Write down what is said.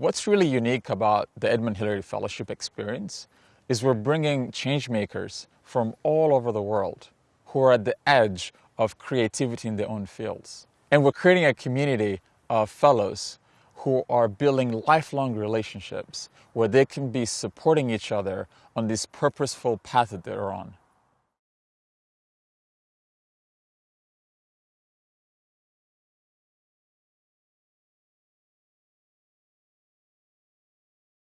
What's really unique about the Edmund Hillary Fellowship experience is we're bringing changemakers from all over the world who are at the edge of creativity in their own fields. And we're creating a community of fellows who are building lifelong relationships where they can be supporting each other on this purposeful path that they're on.